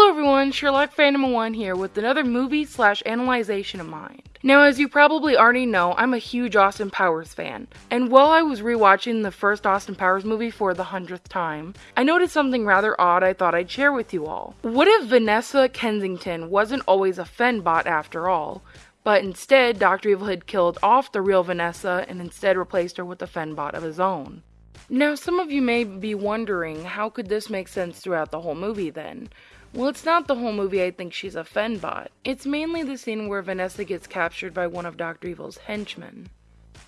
Hello everyone, Sherlock Phantom 1 here with another movie slash analyzation of mine. Now as you probably already know, I'm a huge Austin Powers fan, and while I was rewatching the first Austin Powers movie for the hundredth time, I noticed something rather odd I thought I'd share with you all. What if Vanessa Kensington wasn't always a Fembot after all, but instead Dr. Evil had killed off the real Vanessa and instead replaced her with a Fembot of his own? Now some of you may be wondering, how could this make sense throughout the whole movie then? Well, it's not the whole movie I think she's a Fembot. It's mainly the scene where Vanessa gets captured by one of Dr. Evil's henchmen.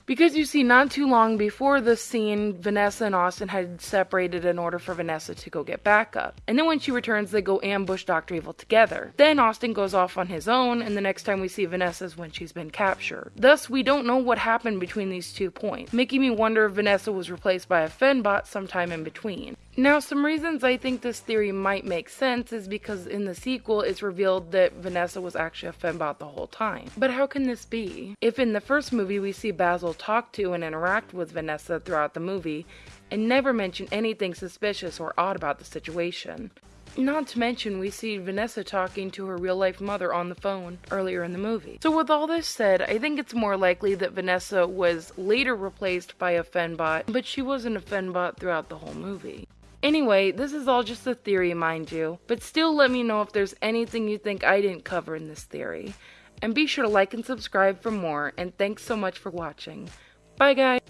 Because you see, not too long before this scene, Vanessa and Austin had separated in order for Vanessa to go get backup. And then when she returns, they go ambush Dr. Evil together. Then Austin goes off on his own, and the next time we see Vanessa is when she's been captured. Thus, we don't know what happened between these two points, making me wonder if Vanessa was replaced by a Fembot sometime in between. Now, some reasons I think this theory might make sense is because in the sequel it's revealed that Vanessa was actually a Fembot the whole time. But how can this be? If in the first movie we see Basil talk to and interact with Vanessa throughout the movie, and never mention anything suspicious or odd about the situation. Not to mention, we see Vanessa talking to her real life mother on the phone earlier in the movie. So, with all this said, I think it's more likely that Vanessa was later replaced by a Fembot, but she wasn't a Fembot throughout the whole movie. Anyway, this is all just a theory, mind you, but still let me know if there's anything you think I didn't cover in this theory. And be sure to like and subscribe for more, and thanks so much for watching. Bye guys!